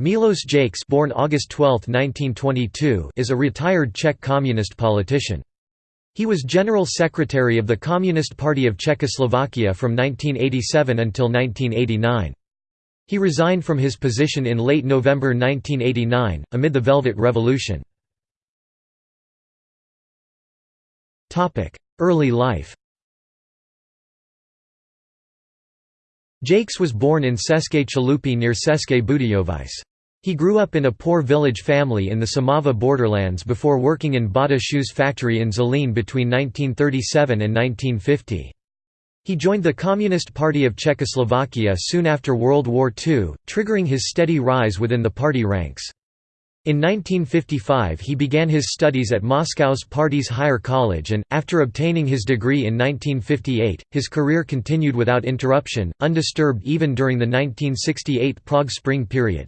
Milos Jakes born August 12, 1922, is a retired Czech communist politician. He was General Secretary of the Communist Party of Czechoslovakia from 1987 until 1989. He resigned from his position in late November 1989, amid the Velvet Revolution. Early life Jakes was born in České Chalupy near České Budějovice. He grew up in a poor village family in the Šumava borderlands before working in Bata shoes factory in Zlín between 1937 and 1950. He joined the Communist Party of Czechoslovakia soon after World War II, triggering his steady rise within the party ranks. In 1955 he began his studies at Moscow's Party's Higher College and, after obtaining his degree in 1958, his career continued without interruption, undisturbed even during the 1968 Prague Spring period.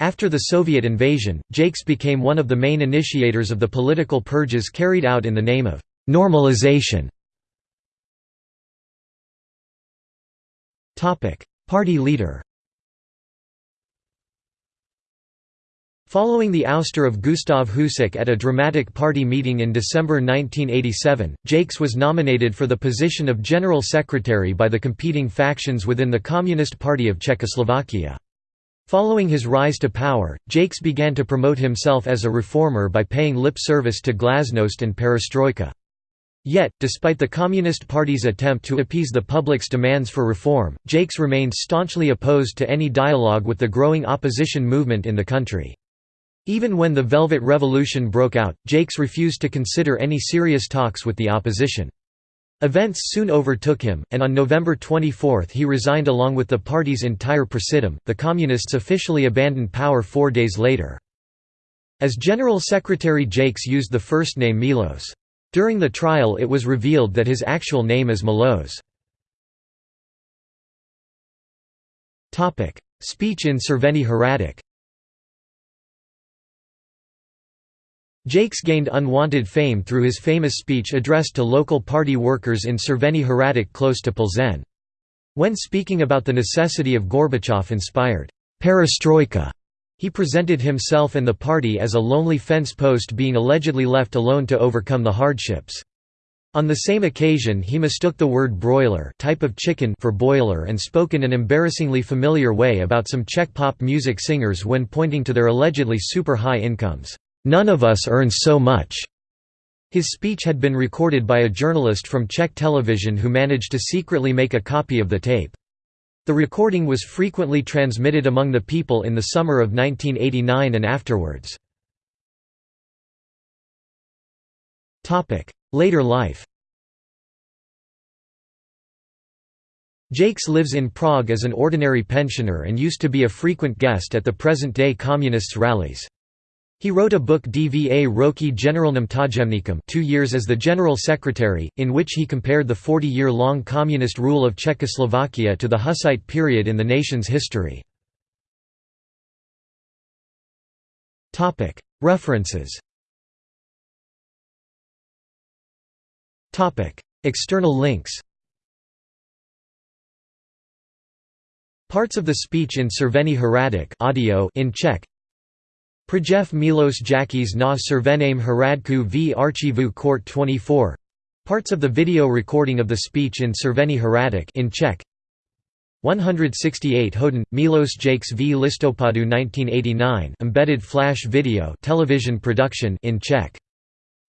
After the Soviet invasion, Jakes became one of the main initiators of the political purges carried out in the name of «normalization». Party leader Following the ouster of Gustav Husák at a dramatic party meeting in December 1987, Jakes was nominated for the position of General Secretary by the competing factions within the Communist Party of Czechoslovakia. Following his rise to power, Jakes began to promote himself as a reformer by paying lip service to glasnost and perestroika. Yet, despite the Communist Party's attempt to appease the public's demands for reform, Jakes remained staunchly opposed to any dialogue with the growing opposition movement in the country. Even when the Velvet Revolution broke out, Jakes refused to consider any serious talks with the opposition. Events soon overtook him, and on November 24 he resigned along with the party's entire presidium. The Communists officially abandoned power four days later. As General Secretary Jakes used the first name Milos. During the trial it was revealed that his actual name is Milos. Speech in Červený Hrádek Jakes gained unwanted fame through his famous speech addressed to local party workers in Červený Hrádek close to Plzeň. When speaking about the necessity of Gorbachev-inspired perestroika, he presented himself and the party as a lonely fence post being allegedly left alone to overcome the hardships. On the same occasion he mistook the word broiler type of chicken for boiler and spoke in an embarrassingly familiar way about some Czech pop music singers when pointing to their allegedly super high incomes. None of us earns so much." His speech had been recorded by a journalist from Czech television who managed to secretly make a copy of the tape. The recording was frequently transmitted among the people in the summer of 1989 and afterwards. Later life Jakes lives in Prague as an ordinary pensioner and used to be a frequent guest at the present-day Communists' rallies. He wrote a book Dva roky generalnym tajemníkem two years as the General Secretary, in which he compared the 40-year-long communist rule of Czechoslovakia to the Hussite period in the nation's history. References. External links. Parts of the speech in Červený Hrádek audio in Czech Projev Milos Jakis na Červeném Hradku v Archivu Court 24 Parts of the video recording of the speech in Červený Hrádek in Czech 168 hodin, Milos Jakes v Listopadu 1989 embedded flash video television production in Czech.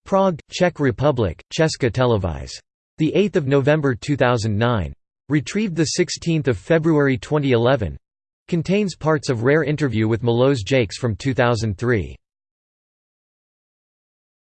Prague, Czech Republic, Česká televize. 8 November 2009. Retrieved 16 February 2011 Contains parts of rare interview with Milos Jakes from 2003.